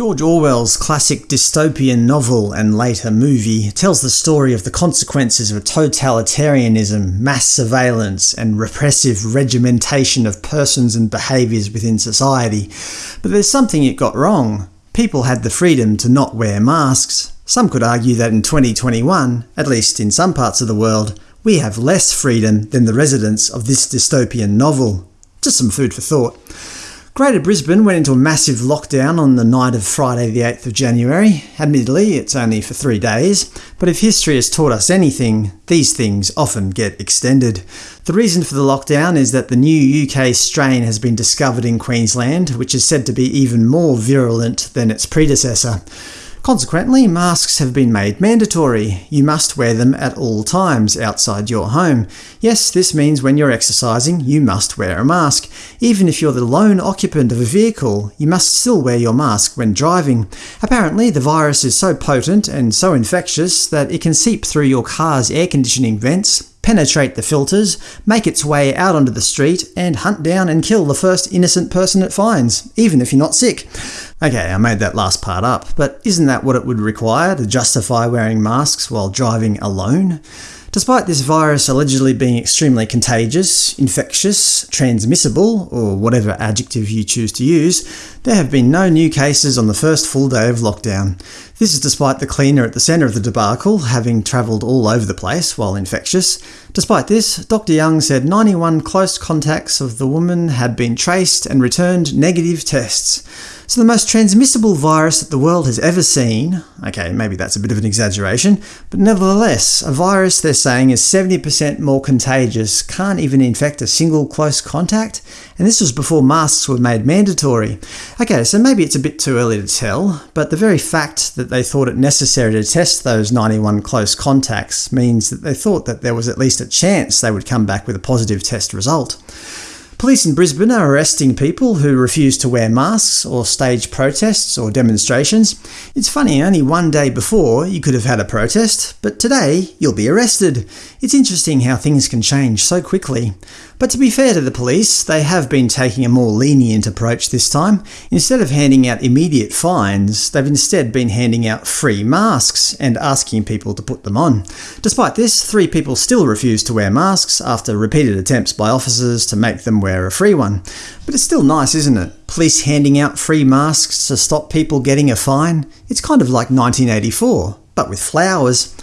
George Orwell's classic dystopian novel and later movie tells the story of the consequences of totalitarianism, mass surveillance, and repressive regimentation of persons and behaviours within society. But there's something it got wrong. People had the freedom to not wear masks. Some could argue that in 2021, at least in some parts of the world, we have less freedom than the residents of this dystopian novel. Just some food for thought. Greater Brisbane went into a massive lockdown on the night of Friday the 8th of January. Admittedly, it's only for three days, but if history has taught us anything, these things often get extended. The reason for the lockdown is that the new UK strain has been discovered in Queensland, which is said to be even more virulent than its predecessor. Consequently, masks have been made mandatory. You must wear them at all times outside your home. Yes, this means when you're exercising, you must wear a mask. Even if you're the lone occupant of a vehicle, you must still wear your mask when driving. Apparently, the virus is so potent and so infectious that it can seep through your car's air conditioning vents, penetrate the filters, make its way out onto the street, and hunt down and kill the first innocent person it finds, even if you're not sick. Okay, I made that last part up, but isn't that what it would require to justify wearing masks while driving alone? Despite this virus allegedly being extremely contagious, infectious, transmissible, or whatever adjective you choose to use, there have been no new cases on the first full day of lockdown. This is despite the cleaner at the centre of the debacle having travelled all over the place while infectious. Despite this, Dr Young said 91 close contacts of the woman had been traced and returned negative tests. So the most transmissible virus that the world has ever seen – okay, maybe that's a bit of an exaggeration, but nevertheless, a virus they're saying is 70% more contagious, can't even infect a single close contact, and this was before masks were made mandatory. Okay, so maybe it's a bit too early to tell, but the very fact that they thought it necessary to test those 91 close contacts means that they thought that there was at least a chance they would come back with a positive test result. Police in Brisbane are arresting people who refuse to wear masks or stage protests or demonstrations. It's funny, only one day before you could have had a protest, but today you'll be arrested. It's interesting how things can change so quickly. But to be fair to the police, they have been taking a more lenient approach this time. Instead of handing out immediate fines, they've instead been handing out free masks and asking people to put them on. Despite this, three people still refuse to wear masks after repeated attempts by officers to make them wear a free one. But it's still nice, isn't it? Police handing out free masks to stop people getting a fine? It's kind of like 1984, but with flowers.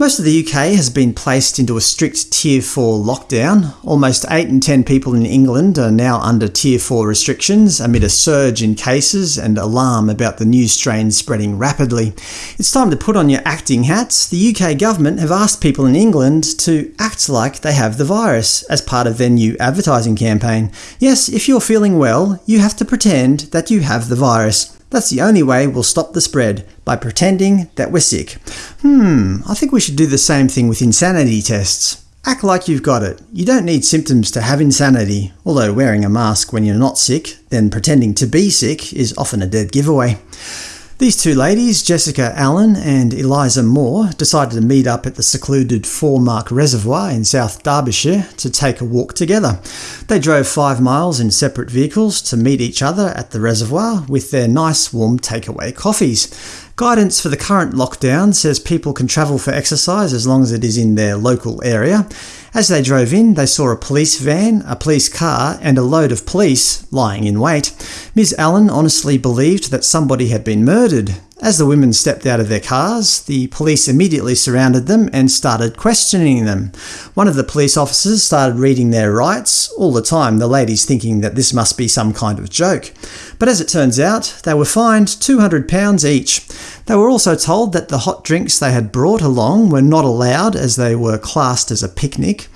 Most of the UK has been placed into a strict Tier 4 lockdown. Almost 8 in 10 people in England are now under Tier 4 restrictions amid a surge in cases and alarm about the new strain spreading rapidly. It's time to put on your acting hats. The UK government have asked people in England to act like they have the virus as part of their new advertising campaign. Yes, if you're feeling well, you have to pretend that you have the virus. That's the only way we'll stop the spread, by pretending that we're sick. Hmm, I think we should do the same thing with insanity tests. Act like you've got it. You don't need symptoms to have insanity, although wearing a mask when you're not sick, then pretending to be sick is often a dead giveaway. These two ladies, Jessica Allen and Eliza Moore, decided to meet up at the secluded Foremark Reservoir in South Derbyshire to take a walk together. They drove five miles in separate vehicles to meet each other at the reservoir with their nice warm takeaway coffees. Guidance for the current lockdown says people can travel for exercise as long as it is in their local area. As they drove in, they saw a police van, a police car, and a load of police lying in wait. Ms Allen honestly believed that somebody had been murdered. As the women stepped out of their cars, the police immediately surrounded them and started questioning them. One of the police officers started reading their rights, all the time the ladies thinking that this must be some kind of joke. But as it turns out, they were fined £200 each. They were also told that the hot drinks they had brought along were not allowed as they were classed as a picnic.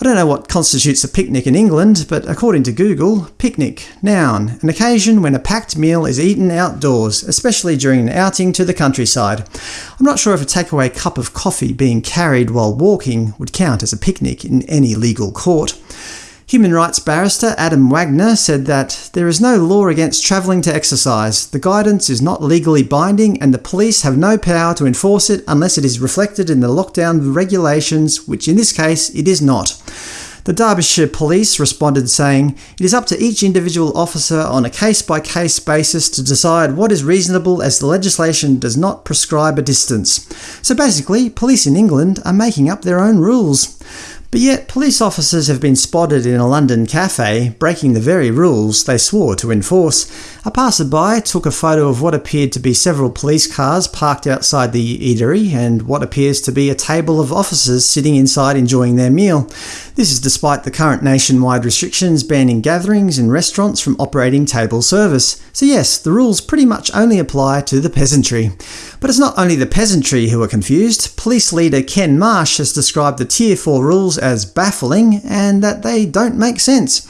I don't know what constitutes a picnic in England, but according to Google, picnic, noun, an occasion when a packed meal is eaten outdoors, especially during an outing to the countryside. I'm not sure if a takeaway cup of coffee being carried while walking would count as a picnic in any legal court. Human rights barrister Adam Wagner said that there is no law against travelling to exercise, the guidance is not legally binding and the police have no power to enforce it unless it is reflected in the lockdown regulations, which in this case it is not. The Derbyshire Police responded saying, It is up to each individual officer on a case-by-case -case basis to decide what is reasonable as the legislation does not prescribe a distance. So basically, police in England are making up their own rules. But yet, police officers have been spotted in a London cafe, breaking the very rules they swore to enforce. A passerby took a photo of what appeared to be several police cars parked outside the eatery, and what appears to be a table of officers sitting inside enjoying their meal. This is despite the current nationwide restrictions banning gatherings in restaurants from operating table service. So yes, the rules pretty much only apply to the peasantry. But it's not only the peasantry who are confused. Police leader Ken Marsh has described the Tier 4 rules as baffling, and that they don't make sense.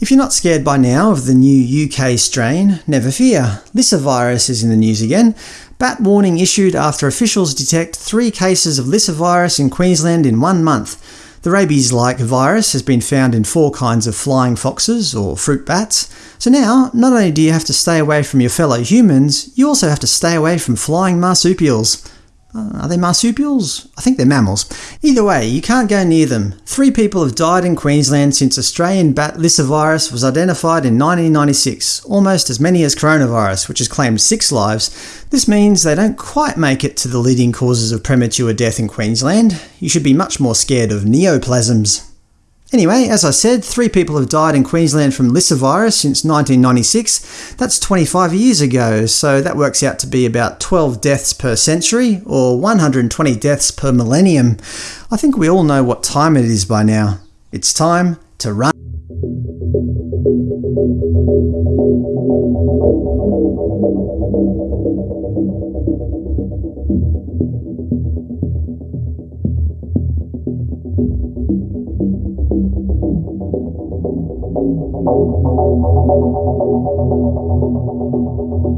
If you're not scared by now of the new UK strain, never fear. lyssavirus is in the news again. Bat warning issued after officials detect three cases of lyssavirus in Queensland in one month. The rabies-like virus has been found in four kinds of flying foxes, or fruit bats. So now, not only do you have to stay away from your fellow humans, you also have to stay away from flying marsupials. Uh, are they marsupials? I think they're mammals. Either way, you can't go near them. Three people have died in Queensland since Australian bat virus was identified in 1996, almost as many as coronavirus, which has claimed six lives. This means they don't quite make it to the leading causes of premature death in Queensland. You should be much more scared of neoplasms. Anyway, as I said, three people have died in Queensland from lyssavirus since 1996. That's 25 years ago, so that works out to be about 12 deaths per century, or 120 deaths per millennium. I think we all know what time it is by now. It's time to run. Thank you.